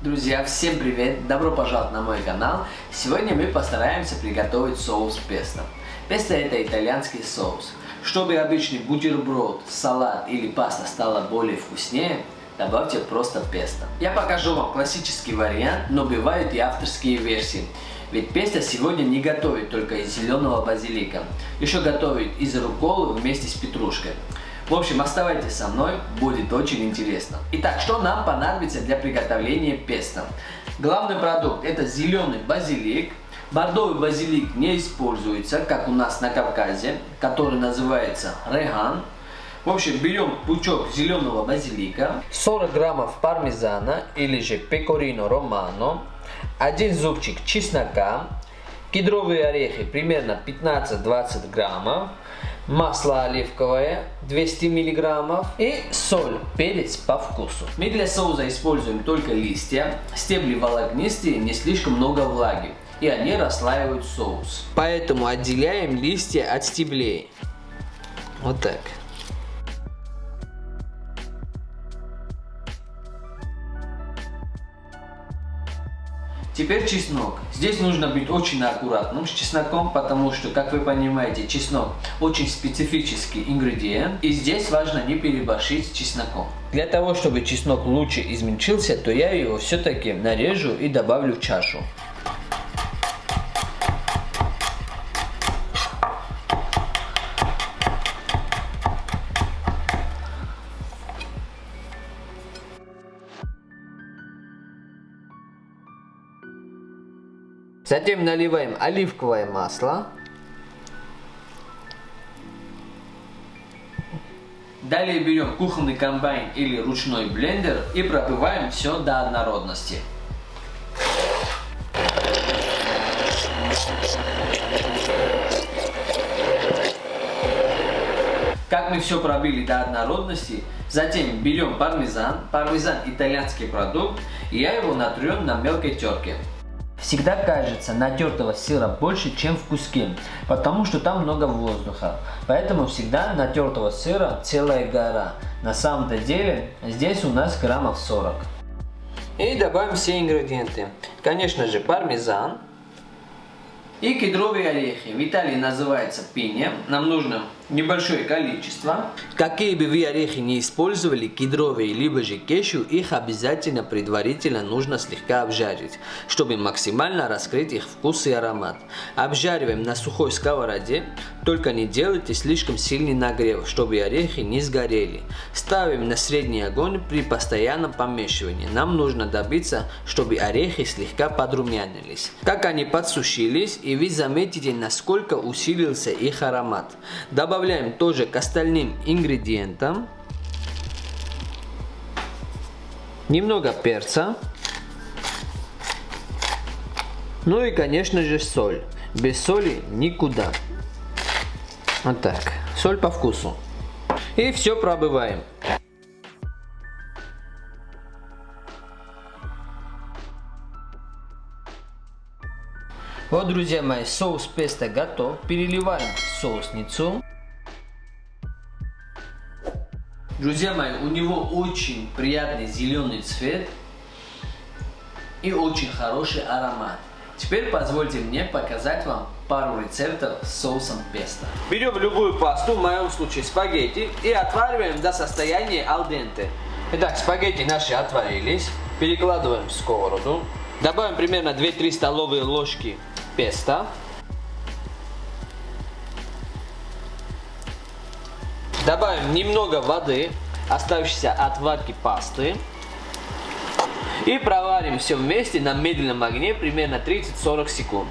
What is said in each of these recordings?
Друзья, всем привет! Добро пожаловать на мой канал! Сегодня мы постараемся приготовить соус песто. Песто это итальянский соус. Чтобы обычный бутерброд, салат или паста стала более вкуснее, добавьте просто песто. Я покажу вам классический вариант, но бывают и авторские версии. Ведь песто сегодня не готовят только из зеленого базилика. Еще готовят из рукколы вместе с петрушкой. В общем, оставайтесь со мной, будет очень интересно. Итак, что нам понадобится для приготовления песто? Главный продукт это зеленый базилик. Бордовый базилик не используется, как у нас на Кавказе, который называется реган. В общем, берем пучок зеленого базилика, 40 граммов пармезана или же пекорино романо, один зубчик чеснока, кедровые орехи примерно 15-20 граммов, масло оливковое 200 миллиграммов и соль, перец по вкусу. Мы для соуса используем только листья, стебли волокнистые, не слишком много влаги и они расслаивают соус. Поэтому отделяем листья от стеблей. Вот так. Теперь чеснок. Здесь нужно быть очень аккуратным с чесноком, потому что, как вы понимаете, чеснок очень специфический ингредиент. И здесь важно не переборщить с чесноком. Для того, чтобы чеснок лучше измельчился, то я его все-таки нарежу и добавлю в чашу. Затем наливаем оливковое масло. Далее берем кухонный комбайн или ручной блендер и пробиваем все до однородности. Как мы все пробили до однородности, затем берем пармезан. Пармезан итальянский продукт, и я его натрем на мелкой терке. Всегда кажется натертого сыра больше, чем в куске, потому что там много воздуха. Поэтому всегда натертого сыра целая гора. На самом-то деле здесь у нас граммов 40. И добавим все ингредиенты. Конечно же пармезан, и кедровые орехи. В Италии называется пиня. Нам нужно небольшое количество. Какие бы вы орехи не использовали, кедровые либо же кешу, их обязательно предварительно нужно слегка обжарить, чтобы максимально раскрыть их вкус и аромат. Обжариваем на сухой сковороде, только не делайте слишком сильный нагрев, чтобы орехи не сгорели. Ставим на средний огонь при постоянном помешивании. Нам нужно добиться, чтобы орехи слегка подрумянились. Как они подсушились, и вы заметите, насколько усилился их аромат. Добавляем тоже к остальным ингредиентам. Немного перца. Ну и конечно же соль. Без соли никуда. Вот так. Соль по вкусу. И все пробываем. Вот, друзья мои, соус песто готов. Переливаем в соусницу. Друзья мои, у него очень приятный зеленый цвет и очень хороший аромат. Теперь позвольте мне показать вам пару рецептов с соусом песто. Берем любую пасту, в моем случае спагетти, и отвариваем до состояния алденте. Итак, спагетти наши отварились. Перекладываем в сковороду. Добавим примерно 2-3 столовые ложки песто. Добавим немного воды, оставшейся от варки пасты. И проварим все вместе на медленном огне примерно 30-40 секунд.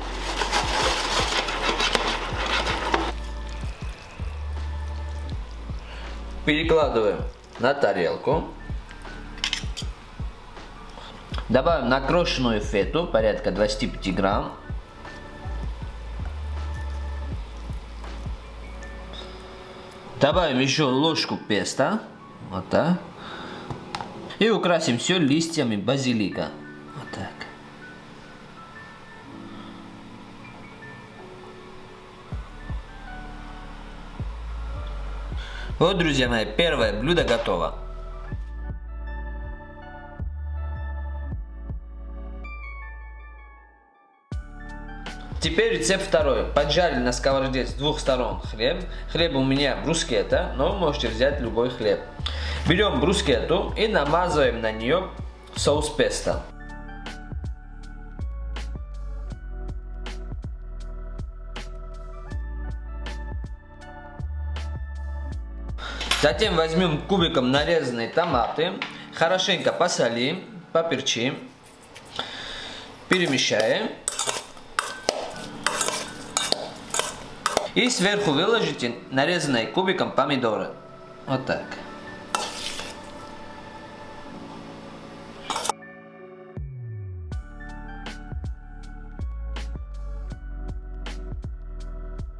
Перекладываем на тарелку. Добавим накрошенную фету, порядка 25 грамм. Добавим еще ложку песта. Вот так. И украсим все листьями базилика. Вот так. Вот, друзья мои, первое блюдо готово. Теперь рецепт второй. Поджарили на сковороде с двух сторон хлеб. Хлеб у меня брускета, но вы можете взять любой хлеб. Берем брускету и намазываем на нее соус песто. Затем возьмем кубиком нарезанные томаты, хорошенько посолим, поперчим, перемещаем. И сверху выложите нарезанные кубиком помидоры. Вот так.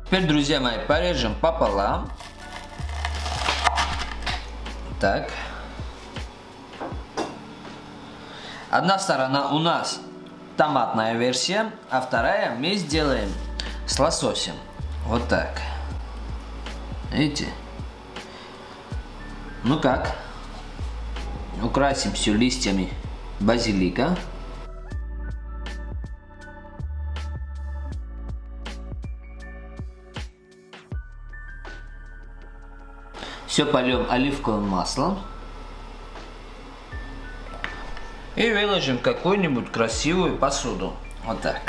Теперь, друзья мои, порежем пополам. Так. Одна сторона у нас томатная версия, а вторая мы сделаем с лососем. Вот так. Видите? Ну как? Украсим все листьями базилика. Все польем оливковым маслом. И выложим какую-нибудь красивую посуду. Вот так.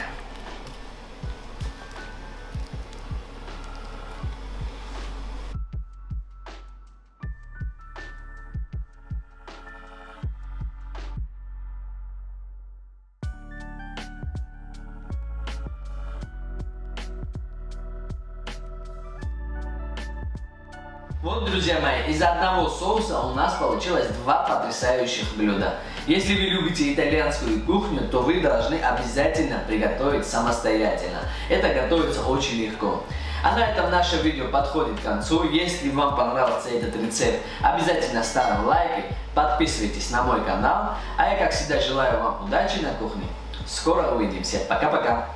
Вот, друзья мои, из одного соуса у нас получилось два потрясающих блюда. Если вы любите итальянскую кухню, то вы должны обязательно приготовить самостоятельно. Это готовится очень легко. А на этом наше видео подходит к концу. Если вам понравился этот рецепт, обязательно ставим лайки, подписывайтесь на мой канал. А я, как всегда, желаю вам удачи на кухне. Скоро увидимся. Пока-пока.